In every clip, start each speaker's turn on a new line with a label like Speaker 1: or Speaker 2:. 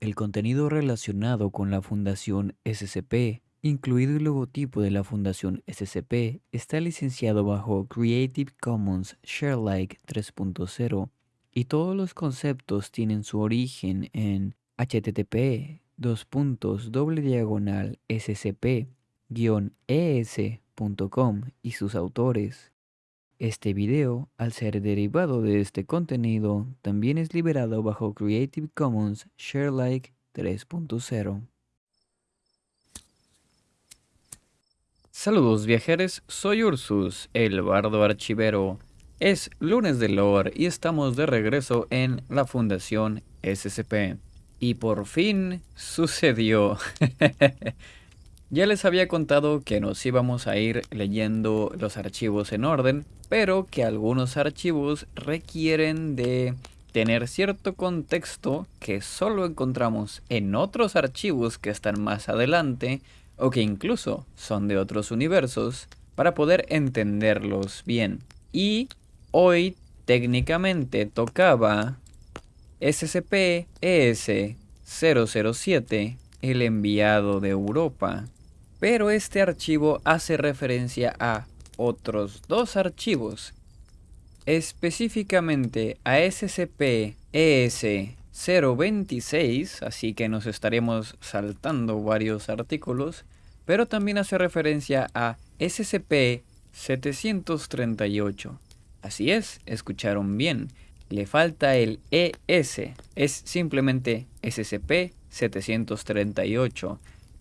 Speaker 1: El contenido relacionado con la Fundación SCP, incluido el logotipo de la Fundación SCP, está licenciado bajo Creative Commons Sharealike 3.0 y todos los conceptos tienen su origen en http scp-es.com y sus autores. Este video, al ser derivado de este contenido, también es liberado bajo Creative Commons Sharealike 3.0. Saludos viajeros, soy Ursus, el bardo archivero. Es lunes de lore y estamos de regreso en la Fundación SCP. Y por fin sucedió. Ya les había contado que nos íbamos a ir leyendo los archivos en orden, pero que algunos archivos requieren de tener cierto contexto que solo encontramos en otros archivos que están más adelante o que incluso son de otros universos para poder entenderlos bien. Y hoy técnicamente tocaba SCP-ES-007, el enviado de Europa pero este archivo hace referencia a otros dos archivos, específicamente a SCP-ES-026, así que nos estaremos saltando varios artículos, pero también hace referencia a SCP-738. Así es, escucharon bien, le falta el ES, es simplemente SCP-738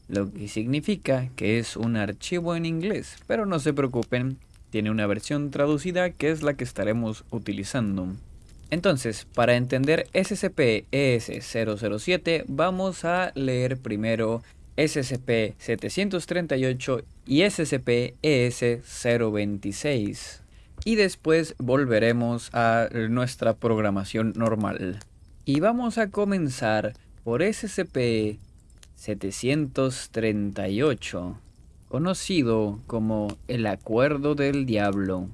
Speaker 1: lo que significa que es un archivo en inglés, pero no se preocupen, tiene una versión traducida que es la que estaremos utilizando. Entonces, para entender SCP-ES007 vamos a leer primero SCP-738 y SCP-ES026 y después volveremos a nuestra programación normal. Y vamos a comenzar por SCP 738, conocido como el Acuerdo del Diablo.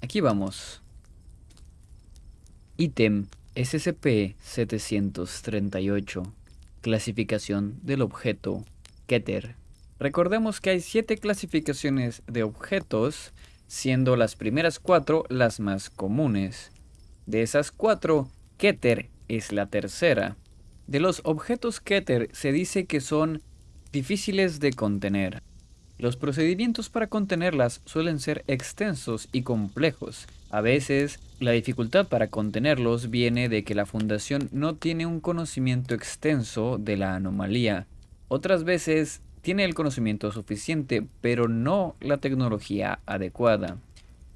Speaker 1: Aquí vamos. Ítem SCP-738. Clasificación del objeto Keter. Recordemos que hay siete clasificaciones de objetos, siendo las primeras cuatro las más comunes. De esas cuatro, Keter es la tercera. De los objetos Keter se dice que son difíciles de contener. Los procedimientos para contenerlas suelen ser extensos y complejos. A veces, la dificultad para contenerlos viene de que la fundación no tiene un conocimiento extenso de la anomalía. Otras veces, tiene el conocimiento suficiente, pero no la tecnología adecuada.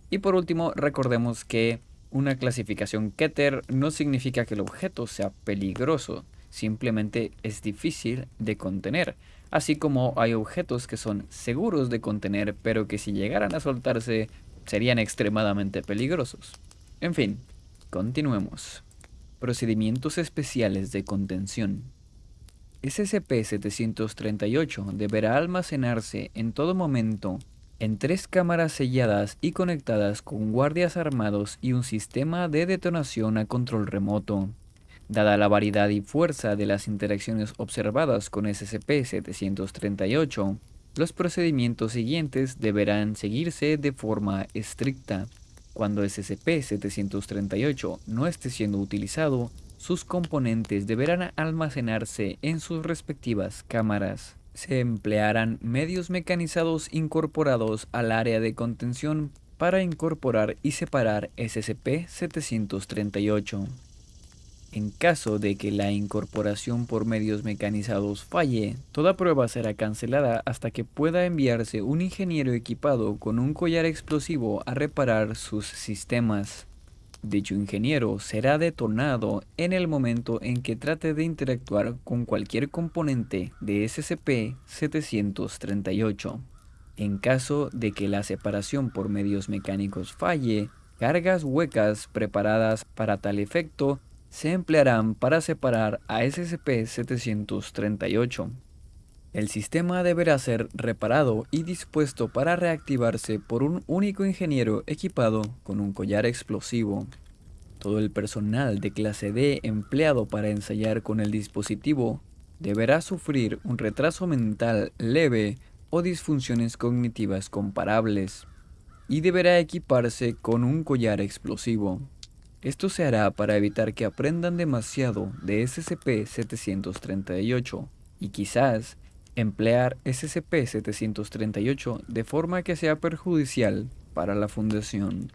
Speaker 1: Y por último, recordemos que una clasificación Keter no significa que el objeto sea peligroso, simplemente es difícil de contener, así como hay objetos que son seguros de contener pero que si llegaran a soltarse serían extremadamente peligrosos. En fin, continuemos. Procedimientos especiales de contención. SCP-738 deberá almacenarse en todo momento en tres cámaras selladas y conectadas con guardias armados y un sistema de detonación a control remoto. Dada la variedad y fuerza de las interacciones observadas con SCP-738, los procedimientos siguientes deberán seguirse de forma estricta. Cuando SCP-738 no esté siendo utilizado, sus componentes deberán almacenarse en sus respectivas cámaras. Se emplearán medios mecanizados incorporados al área de contención para incorporar y separar SCP-738. En caso de que la incorporación por medios mecanizados falle, toda prueba será cancelada hasta que pueda enviarse un ingeniero equipado con un collar explosivo a reparar sus sistemas. Dicho ingeniero será detonado en el momento en que trate de interactuar con cualquier componente de SCP-738. En caso de que la separación por medios mecánicos falle, cargas huecas preparadas para tal efecto se emplearán para separar a SCP-738. El sistema deberá ser reparado y dispuesto para reactivarse por un único ingeniero equipado con un collar explosivo. Todo el personal de clase D empleado para ensayar con el dispositivo deberá sufrir un retraso mental leve o disfunciones cognitivas comparables y deberá equiparse con un collar explosivo. Esto se hará para evitar que aprendan demasiado de SCP-738 y quizás emplear SCP-738 de forma que sea perjudicial para la Fundación.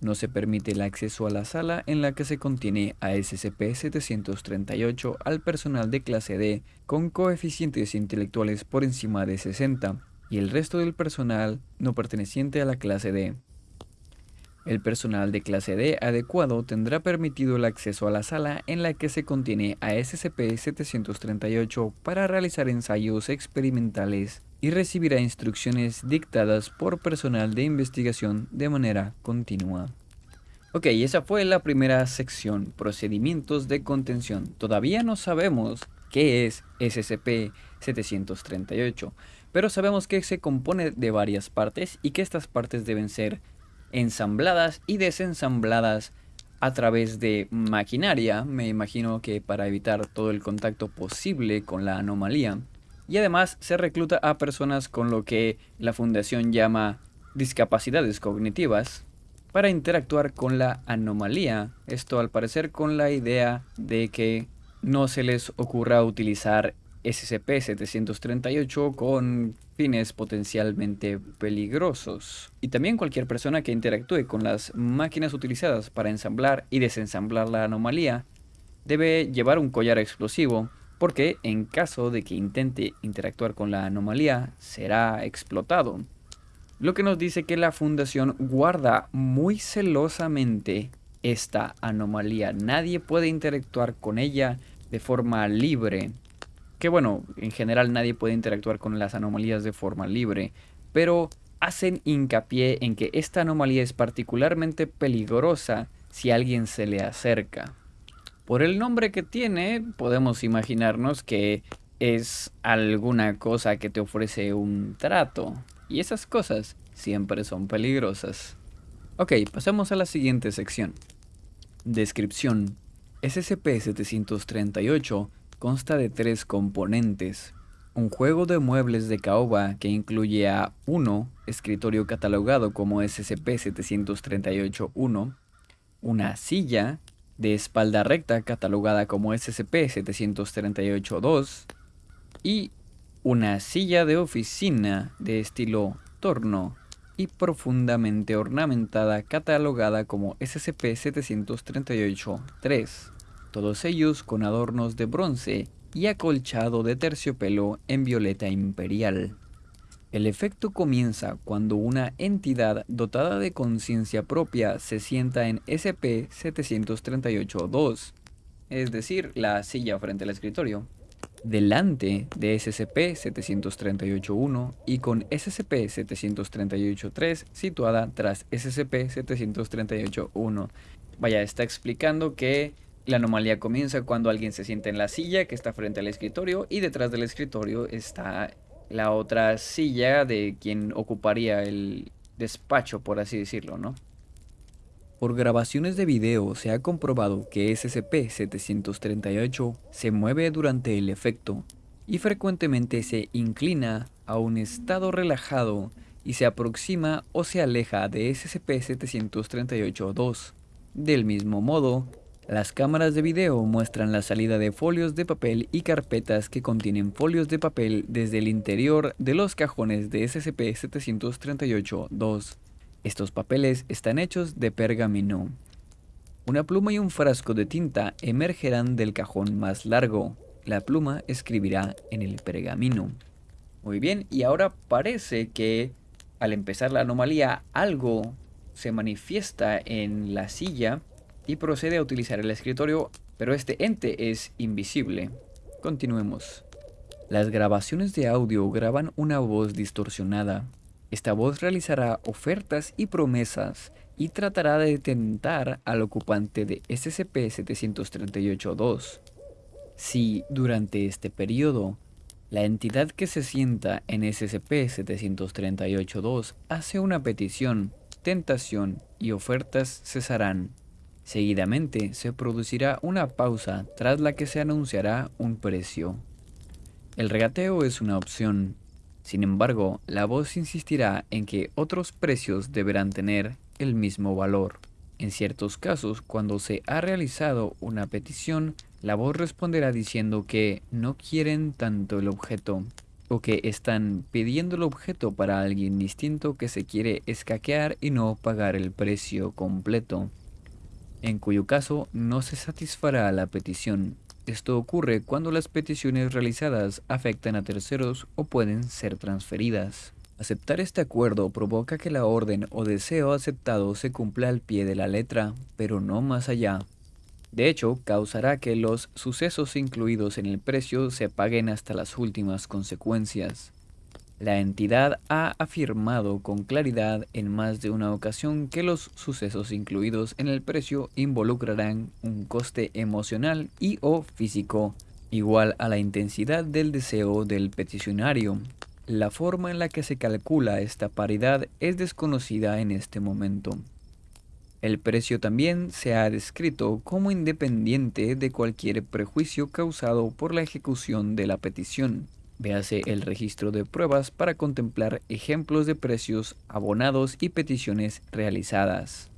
Speaker 1: No se permite el acceso a la sala en la que se contiene a SCP-738 al personal de clase D con coeficientes intelectuales por encima de 60 y el resto del personal no perteneciente a la clase D. El personal de clase D adecuado tendrá permitido el acceso a la sala en la que se contiene a SCP-738 para realizar ensayos experimentales y recibirá instrucciones dictadas por personal de investigación de manera continua. Ok, esa fue la primera sección, procedimientos de contención. Todavía no sabemos qué es SCP-738, pero sabemos que se compone de varias partes y que estas partes deben ser ensambladas y desensambladas a través de maquinaria, me imagino que para evitar todo el contacto posible con la anomalía. Y además se recluta a personas con lo que la fundación llama discapacidades cognitivas para interactuar con la anomalía. Esto al parecer con la idea de que no se les ocurra utilizar SCP-738 con fines potencialmente peligrosos. Y también cualquier persona que interactúe con las máquinas utilizadas para ensamblar y desensamblar la anomalía debe llevar un collar explosivo porque en caso de que intente interactuar con la anomalía será explotado. Lo que nos dice que la fundación guarda muy celosamente esta anomalía. Nadie puede interactuar con ella de forma libre que bueno, en general nadie puede interactuar con las anomalías de forma libre, pero hacen hincapié en que esta anomalía es particularmente peligrosa si alguien se le acerca. Por el nombre que tiene, podemos imaginarnos que es alguna cosa que te ofrece un trato, y esas cosas siempre son peligrosas. Ok, pasemos a la siguiente sección. Descripción. SCP-738 consta de tres componentes. Un juego de muebles de caoba que incluye a 1. Escritorio catalogado como SCP-738-1. Una silla de espalda recta catalogada como SCP-738-2. Y una silla de oficina de estilo torno y profundamente ornamentada catalogada como SCP-738-3 todos ellos con adornos de bronce y acolchado de terciopelo en violeta imperial. El efecto comienza cuando una entidad dotada de conciencia propia se sienta en SCP-738-2, es decir, la silla frente al escritorio, delante de SCP-738-1 y con SCP-738-3 situada tras SCP-738-1. Vaya, está explicando que la anomalía comienza cuando alguien se sienta en la silla que está frente al escritorio y detrás del escritorio está la otra silla de quien ocuparía el despacho, por así decirlo, ¿no? Por grabaciones de video se ha comprobado que SCP-738 se mueve durante el efecto y frecuentemente se inclina a un estado relajado y se aproxima o se aleja de SCP-738-2. Del mismo modo, las cámaras de video muestran la salida de folios de papel y carpetas que contienen folios de papel desde el interior de los cajones de SCP-738-2. Estos papeles están hechos de pergamino. Una pluma y un frasco de tinta emergerán del cajón más largo. La pluma escribirá en el pergamino. Muy bien, y ahora parece que al empezar la anomalía algo se manifiesta en la silla y procede a utilizar el escritorio, pero este ente es invisible. Continuemos. Las grabaciones de audio graban una voz distorsionada. Esta voz realizará ofertas y promesas y tratará de tentar al ocupante de SCP-738-2. Si, durante este periodo, la entidad que se sienta en SCP-738-2 hace una petición, tentación y ofertas cesarán. Seguidamente se producirá una pausa tras la que se anunciará un precio. El regateo es una opción. Sin embargo, la voz insistirá en que otros precios deberán tener el mismo valor. En ciertos casos, cuando se ha realizado una petición, la voz responderá diciendo que no quieren tanto el objeto o que están pidiendo el objeto para alguien distinto que se quiere escaquear y no pagar el precio completo en cuyo caso no se satisfará la petición. Esto ocurre cuando las peticiones realizadas afectan a terceros o pueden ser transferidas. Aceptar este acuerdo provoca que la orden o deseo aceptado se cumpla al pie de la letra, pero no más allá. De hecho, causará que los sucesos incluidos en el precio se paguen hasta las últimas consecuencias. La entidad ha afirmado con claridad en más de una ocasión que los sucesos incluidos en el precio involucrarán un coste emocional y o físico igual a la intensidad del deseo del peticionario. La forma en la que se calcula esta paridad es desconocida en este momento. El precio también se ha descrito como independiente de cualquier prejuicio causado por la ejecución de la petición. Véase el registro de pruebas para contemplar ejemplos de precios abonados y peticiones realizadas.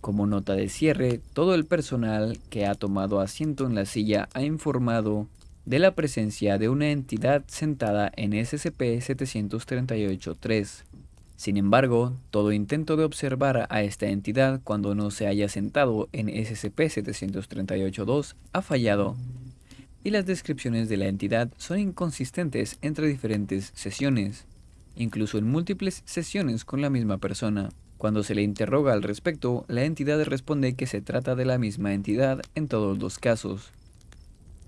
Speaker 1: Como nota de cierre, todo el personal que ha tomado asiento en la silla ha informado de la presencia de una entidad sentada en SCP-738-3. Sin embargo, todo intento de observar a esta entidad cuando no se haya sentado en SCP-738-2 ha fallado y las descripciones de la entidad son inconsistentes entre diferentes sesiones, incluso en múltiples sesiones con la misma persona. Cuando se le interroga al respecto, la entidad responde que se trata de la misma entidad en todos los casos.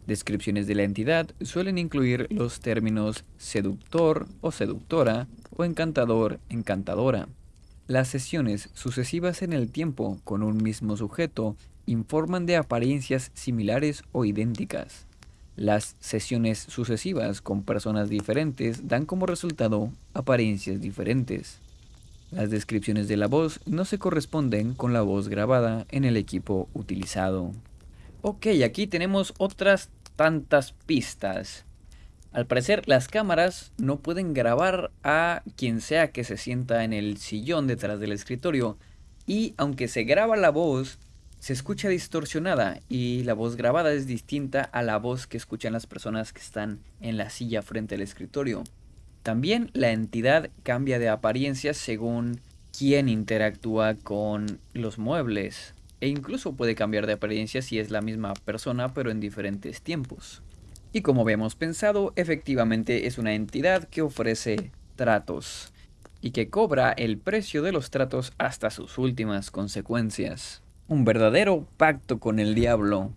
Speaker 1: Descripciones de la entidad suelen incluir los términos seductor o seductora o encantador, encantadora. Las sesiones sucesivas en el tiempo con un mismo sujeto informan de apariencias similares o idénticas. Las sesiones sucesivas con personas diferentes dan como resultado apariencias diferentes. Las descripciones de la voz no se corresponden con la voz grabada en el equipo utilizado. Ok, aquí tenemos otras tantas pistas. Al parecer las cámaras no pueden grabar a quien sea que se sienta en el sillón detrás del escritorio y aunque se graba la voz, se escucha distorsionada y la voz grabada es distinta a la voz que escuchan las personas que están en la silla frente al escritorio. También la entidad cambia de apariencia según quién interactúa con los muebles e incluso puede cambiar de apariencia si es la misma persona pero en diferentes tiempos. Y como habíamos pensado, efectivamente es una entidad que ofrece tratos y que cobra el precio de los tratos hasta sus últimas consecuencias un verdadero pacto con el diablo.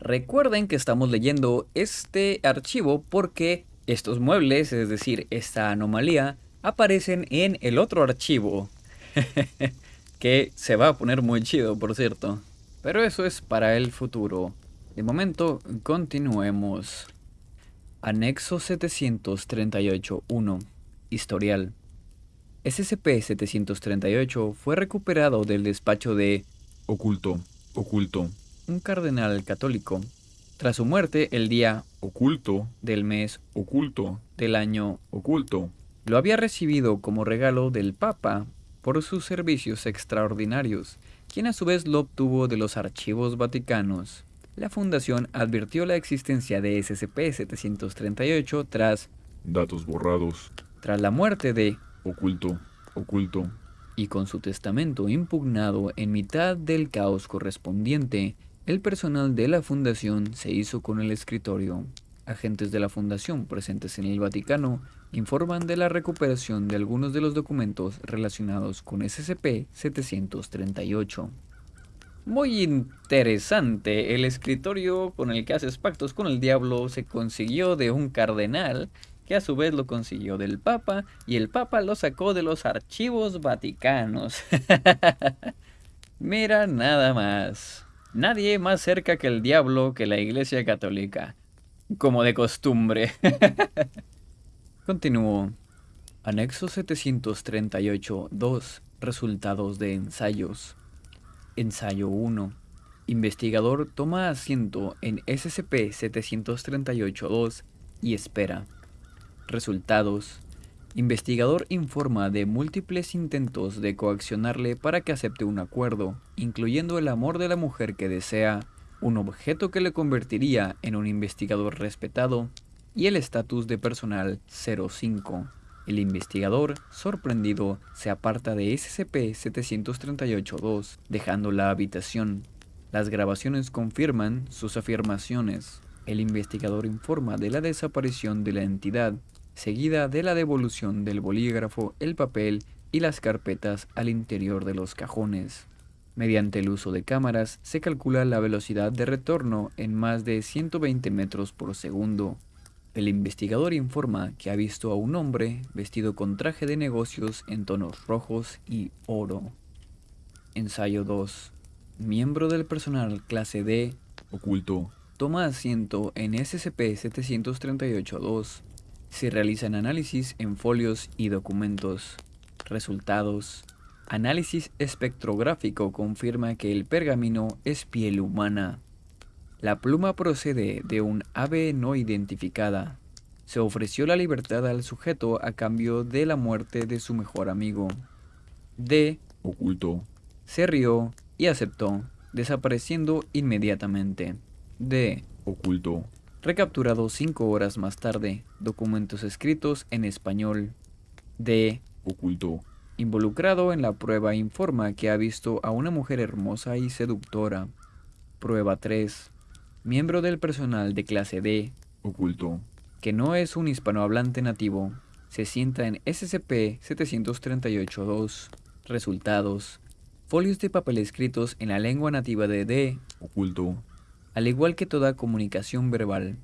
Speaker 1: Recuerden que estamos leyendo este archivo porque estos muebles, es decir, esta anomalía, aparecen en el otro archivo. que se va a poner muy chido, por cierto. Pero eso es para el futuro. De momento, continuemos. Anexo 738.1. Historial. SCP-738 fue recuperado del despacho de
Speaker 2: Oculto, oculto.
Speaker 1: Un cardenal católico. Tras su muerte, el día
Speaker 2: oculto
Speaker 1: del mes
Speaker 2: oculto
Speaker 1: del año
Speaker 2: oculto
Speaker 1: lo había recibido como regalo del Papa por sus servicios extraordinarios, quien a su vez lo obtuvo de los archivos vaticanos. La fundación advirtió la existencia de SCP-738 tras
Speaker 2: datos borrados
Speaker 1: tras la muerte de
Speaker 2: oculto, oculto
Speaker 1: y con su testamento impugnado en mitad del caos correspondiente, el personal de la fundación se hizo con el escritorio. Agentes de la fundación presentes en el Vaticano informan de la recuperación de algunos de los documentos relacionados con SCP-738. Muy interesante, el escritorio con el que haces pactos con el diablo se consiguió de un cardenal que a su vez lo consiguió del Papa y el Papa lo sacó de los archivos vaticanos. Mira nada más. Nadie más cerca que el diablo que la Iglesia Católica. Como de costumbre. Continúo. Anexo 738.2. Resultados de ensayos. Ensayo 1. Investigador toma asiento en SCP-738-2 y espera. Resultados. Investigador informa de múltiples intentos de coaccionarle para que acepte un acuerdo, incluyendo el amor de la mujer que desea, un objeto que le convertiría en un investigador respetado y el estatus de personal 05. El investigador, sorprendido, se aparta de SCP-738-2, dejando la habitación. Las grabaciones confirman sus afirmaciones. El investigador informa de la desaparición de la entidad, seguida de la devolución del bolígrafo, el papel y las carpetas al interior de los cajones. Mediante el uso de cámaras, se calcula la velocidad de retorno en más de 120 metros por segundo. El investigador informa que ha visto a un hombre vestido con traje de negocios en tonos rojos y oro. Ensayo 2. Miembro del personal clase D
Speaker 2: Oculto.
Speaker 1: toma asiento en SCP-738-2. Se realizan análisis en folios y documentos. Resultados. Análisis espectrográfico confirma que el pergamino es piel humana. La pluma procede de un ave no identificada. Se ofreció la libertad al sujeto a cambio de la muerte de su mejor amigo. D
Speaker 2: Oculto.
Speaker 1: se rió y aceptó, desapareciendo inmediatamente. D.
Speaker 2: Oculto.
Speaker 1: Recapturado cinco horas más tarde. Documentos escritos en español. D.
Speaker 2: Oculto.
Speaker 1: Involucrado en la prueba informa que ha visto a una mujer hermosa y seductora. Prueba 3. Miembro del personal de clase D,
Speaker 2: Oculto.
Speaker 1: que no es un hispanohablante nativo, se sienta en SCP-738-2. Resultados. Folios de papel escritos en la lengua nativa de D,
Speaker 2: Oculto.
Speaker 1: Al igual que toda comunicación verbal.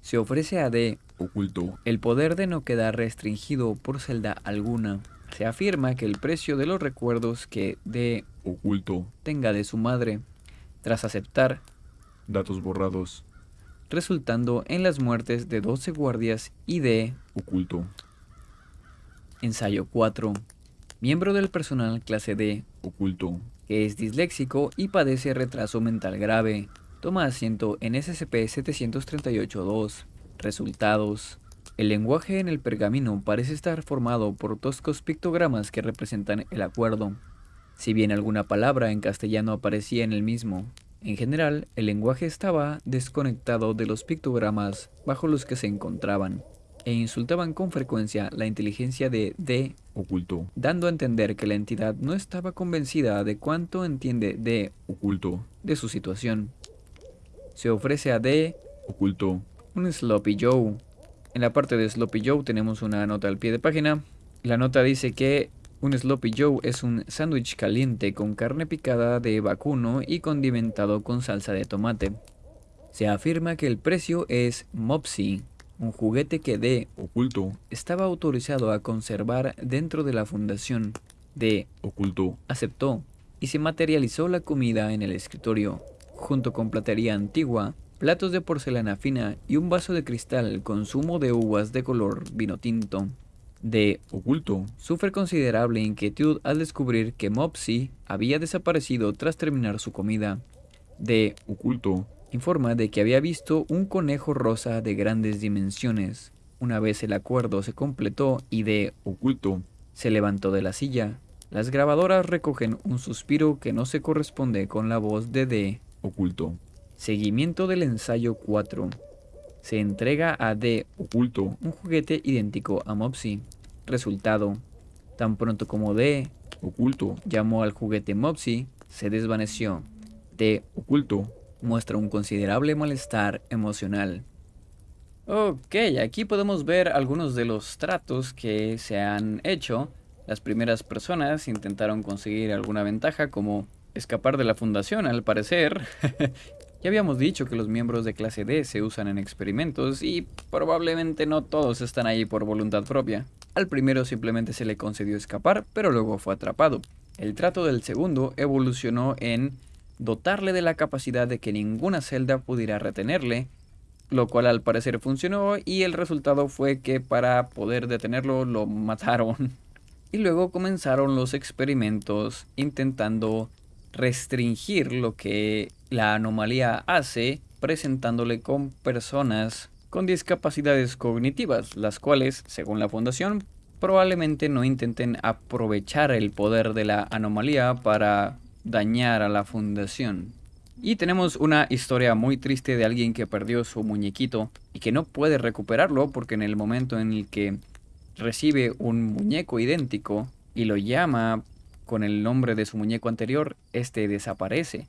Speaker 1: Se ofrece a D
Speaker 2: Oculto.
Speaker 1: el poder de no quedar restringido por celda alguna. Se afirma que el precio de los recuerdos que D
Speaker 2: Oculto.
Speaker 1: tenga de su madre, tras aceptar,
Speaker 2: Datos borrados.
Speaker 1: resultando en las muertes de 12 guardias y de
Speaker 2: Oculto.
Speaker 1: ensayo 4. Miembro del personal clase D,
Speaker 2: Oculto.
Speaker 1: que es disléxico y padece retraso mental grave, toma asiento en SCP-738-2. Resultados. El lenguaje en el pergamino parece estar formado por toscos pictogramas que representan el acuerdo, si bien alguna palabra en castellano aparecía en el mismo. En general, el lenguaje estaba desconectado de los pictogramas bajo los que se encontraban, e insultaban con frecuencia la inteligencia de D,
Speaker 2: Oculto.
Speaker 1: dando a entender que la entidad no estaba convencida de cuánto entiende D
Speaker 2: Oculto.
Speaker 1: de su situación. Se ofrece a D
Speaker 2: Oculto.
Speaker 1: un Sloppy Joe. En la parte de Sloppy Joe tenemos una nota al pie de página. La nota dice que un Sloppy Joe es un sándwich caliente con carne picada de vacuno y condimentado con salsa de tomate. Se afirma que el precio es Mopsy, un juguete que D
Speaker 2: Oculto.
Speaker 1: estaba autorizado a conservar dentro de la fundación. D
Speaker 2: Oculto.
Speaker 1: aceptó y se materializó la comida en el escritorio, junto con platería antigua, platos de porcelana fina y un vaso de cristal con zumo de uvas de color vino tinto. D
Speaker 2: Oculto.
Speaker 1: sufre considerable inquietud al descubrir que Mopsy había desaparecido tras terminar su comida. D
Speaker 2: Oculto.
Speaker 1: informa de que había visto un conejo rosa de grandes dimensiones. Una vez el acuerdo se completó y D
Speaker 2: Oculto.
Speaker 1: se levantó de la silla. Las grabadoras recogen un suspiro que no se corresponde con la voz de D.
Speaker 2: Oculto.
Speaker 1: Seguimiento del ensayo 4. Se entrega a D
Speaker 2: Oculto.
Speaker 1: un juguete idéntico a Mopsy. Resultado. Tan pronto como D
Speaker 2: Oculto.
Speaker 1: llamó al juguete Mopsy, se desvaneció. D
Speaker 2: Oculto.
Speaker 1: muestra un considerable malestar emocional. Ok, aquí podemos ver algunos de los tratos que se han hecho. Las primeras personas intentaron conseguir alguna ventaja como escapar de la fundación, al parecer. ya habíamos dicho que los miembros de clase D se usan en experimentos y probablemente no todos están ahí por voluntad propia. Al primero simplemente se le concedió escapar, pero luego fue atrapado. El trato del segundo evolucionó en dotarle de la capacidad de que ninguna celda pudiera retenerle, lo cual al parecer funcionó y el resultado fue que para poder detenerlo lo mataron. Y luego comenzaron los experimentos intentando restringir lo que la anomalía hace presentándole con personas con discapacidades cognitivas, las cuales, según la fundación, probablemente no intenten aprovechar el poder de la anomalía para dañar a la fundación. Y tenemos una historia muy triste de alguien que perdió su muñequito y que no puede recuperarlo porque en el momento en el que recibe un muñeco idéntico y lo llama con el nombre de su muñeco anterior, este desaparece.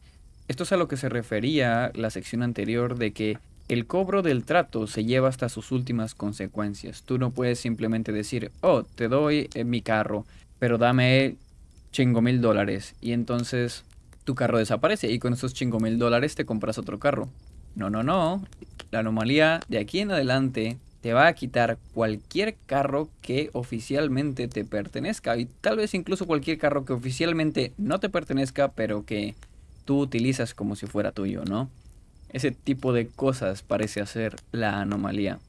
Speaker 1: Esto es a lo que se refería la sección anterior de que el cobro del trato se lleva hasta sus últimas consecuencias. Tú no puedes simplemente decir, oh, te doy eh, mi carro, pero dame chingo mil dólares. Y entonces tu carro desaparece y con esos chingo mil dólares te compras otro carro. No, no, no. La anomalía de aquí en adelante te va a quitar cualquier carro que oficialmente te pertenezca. Y tal vez incluso cualquier carro que oficialmente no te pertenezca, pero que tú utilizas como si fuera tuyo, ¿no? Ese tipo de cosas parece hacer la anomalía.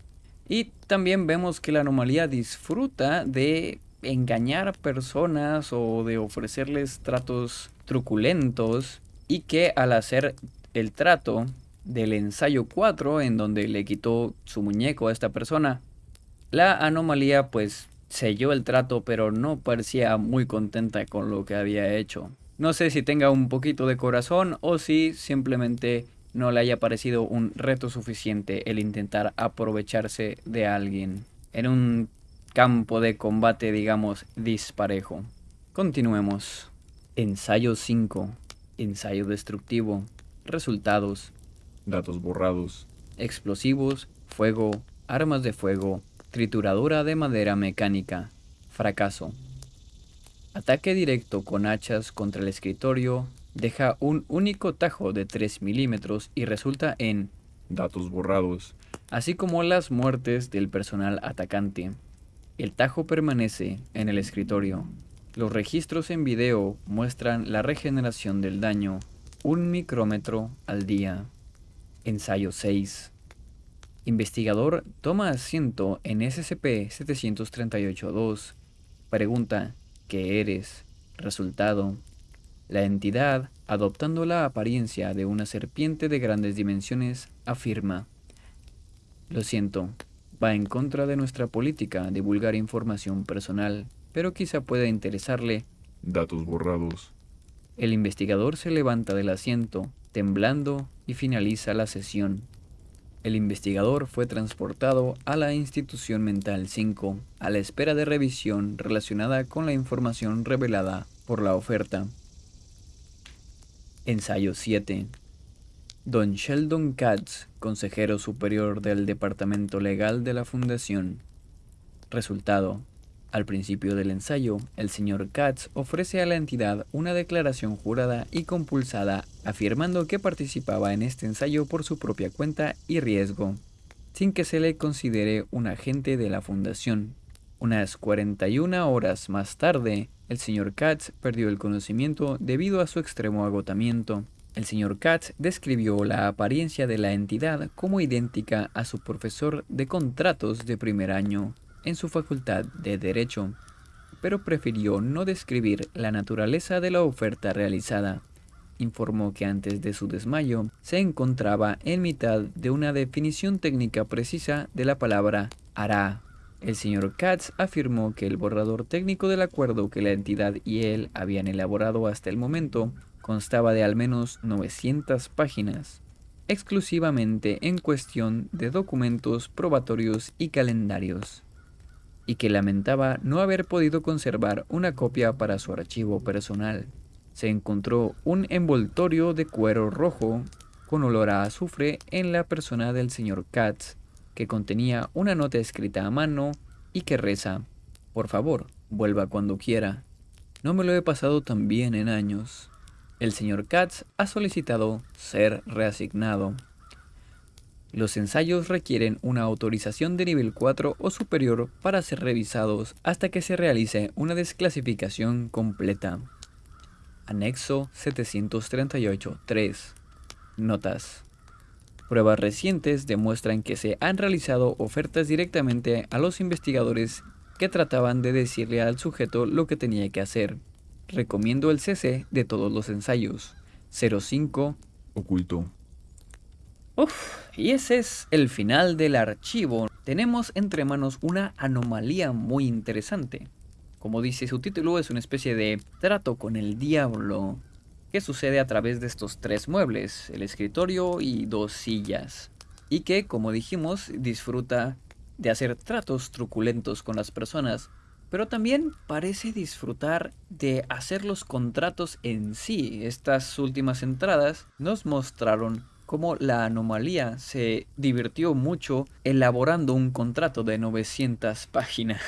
Speaker 1: Y también vemos que la anomalía disfruta de engañar a personas o de ofrecerles tratos truculentos y que al hacer el trato del ensayo 4 en donde le quitó su muñeco a esta persona, la anomalía pues selló el trato pero no parecía muy contenta con lo que había hecho. No sé si tenga un poquito de corazón o si simplemente no le haya parecido un reto suficiente el intentar aprovecharse de alguien en un campo de combate, digamos, disparejo. Continuemos. Ensayo 5. Ensayo destructivo. Resultados.
Speaker 2: Datos borrados.
Speaker 1: Explosivos, fuego, armas de fuego, trituradora de madera mecánica. Fracaso. Ataque directo con hachas contra el escritorio, deja un único tajo de 3 milímetros y resulta en
Speaker 2: datos borrados,
Speaker 1: así como las muertes del personal atacante. El tajo permanece en el escritorio. Los registros en video muestran la regeneración del daño, un micrómetro al día. Ensayo 6. Investigador toma asiento en SCP-738-2. Pregunta, ¿qué eres? Resultado, la entidad, adoptando la apariencia de una serpiente de grandes dimensiones, afirma, Lo siento, va en contra de nuestra política divulgar información personal, pero quizá pueda interesarle.
Speaker 2: Datos borrados.
Speaker 1: El investigador se levanta del asiento, temblando, y finaliza la sesión. El investigador fue transportado a la institución mental 5, a la espera de revisión relacionada con la información revelada por la oferta. Ensayo 7. Don Sheldon Katz, consejero superior del Departamento Legal de la Fundación. Resultado. Al principio del ensayo, el señor Katz ofrece a la entidad una declaración jurada y compulsada afirmando que participaba en este ensayo por su propia cuenta y riesgo, sin que se le considere un agente de la Fundación. Unas 41 horas más tarde, el señor Katz perdió el conocimiento debido a su extremo agotamiento. El señor Katz describió la apariencia de la entidad como idéntica a su profesor de contratos de primer año en su facultad de Derecho, pero prefirió no describir la naturaleza de la oferta realizada. Informó que antes de su desmayo se encontraba en mitad de una definición técnica precisa de la palabra hará el señor Katz afirmó que el borrador técnico del acuerdo que la entidad y él habían elaborado hasta el momento constaba de al menos 900 páginas, exclusivamente en cuestión de documentos probatorios y calendarios, y que lamentaba no haber podido conservar una copia para su archivo personal. Se encontró un envoltorio de cuero rojo con olor a azufre en la persona del señor Katz que contenía una nota escrita a mano y que reza, por favor, vuelva cuando quiera. No me lo he pasado tan bien en años. El señor Katz ha solicitado ser reasignado. Los ensayos requieren una autorización de nivel 4 o superior para ser revisados hasta que se realice una desclasificación completa. Anexo 738.3 Notas Pruebas recientes demuestran que se han realizado ofertas directamente a los investigadores que trataban de decirle al sujeto lo que tenía que hacer. recomiendo el CC de todos los ensayos. 05
Speaker 2: Oculto.
Speaker 1: Uf, y ese es el final del archivo. Tenemos entre manos una anomalía muy interesante. Como dice su título, es una especie de trato con el diablo que sucede a través de estos tres muebles, el escritorio y dos sillas, y que, como dijimos, disfruta de hacer tratos truculentos con las personas, pero también parece disfrutar de hacer los contratos en sí. Estas últimas entradas nos mostraron cómo la anomalía se divirtió mucho elaborando un contrato de 900 páginas.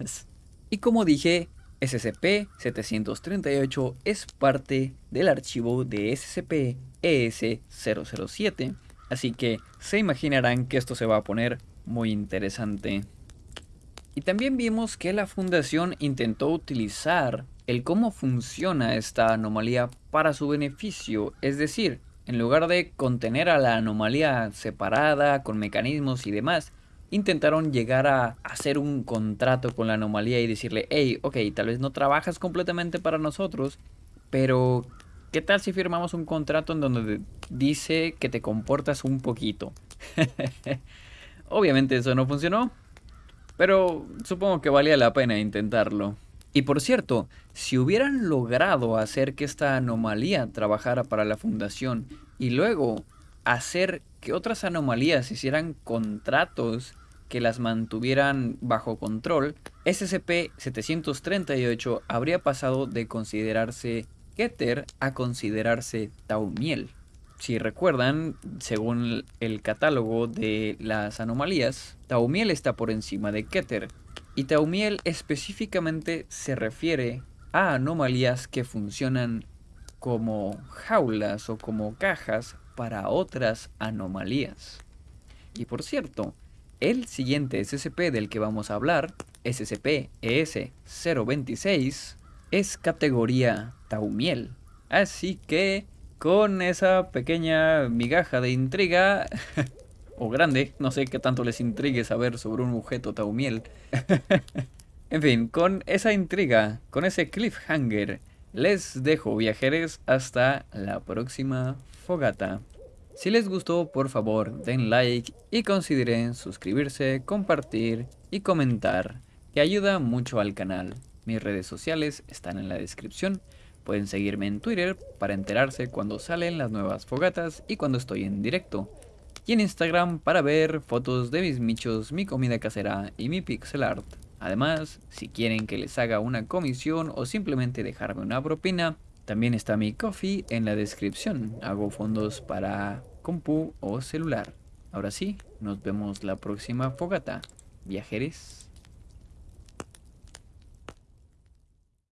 Speaker 1: y como dije, SCP-738 es parte del archivo de SCP-ES-007, así que se imaginarán que esto se va a poner muy interesante. Y también vimos que la fundación intentó utilizar el cómo funciona esta anomalía para su beneficio, es decir, en lugar de contener a la anomalía separada con mecanismos y demás, intentaron llegar a hacer un contrato con la anomalía y decirle, hey, ok, tal vez no trabajas completamente para nosotros, pero ¿qué tal si firmamos un contrato en donde dice que te comportas un poquito? Obviamente eso no funcionó, pero supongo que valía la pena intentarlo. Y por cierto, si hubieran logrado hacer que esta anomalía trabajara para la fundación y luego hacer que otras anomalías hicieran contratos que las mantuvieran bajo control, SCP-738 habría pasado de considerarse Keter a considerarse Taumiel. Si recuerdan, según el catálogo de las anomalías, Taumiel está por encima de Keter, y Taumiel específicamente se refiere a anomalías que funcionan como jaulas o como cajas para otras anomalías. Y por cierto, el siguiente SCP del que vamos a hablar, SCP-ES-026, es categoría Taumiel. Así que, con esa pequeña migaja de intriga, o grande, no sé qué tanto les intrigue saber sobre un objeto Taumiel. en fin, con esa intriga, con ese cliffhanger, les dejo viajeros hasta la próxima fogata. Si les gustó, por favor, den like y consideren suscribirse, compartir y comentar, que ayuda mucho al canal. Mis redes sociales están en la descripción. Pueden seguirme en Twitter para enterarse cuando salen las nuevas fogatas y cuando estoy en directo. Y en Instagram para ver fotos de mis michos, mi comida casera y mi pixel art. Además, si quieren que les haga una comisión o simplemente dejarme una propina, también está mi coffee en la descripción. Hago fondos para compu o celular. Ahora sí, nos vemos la próxima fogata. Viajeres.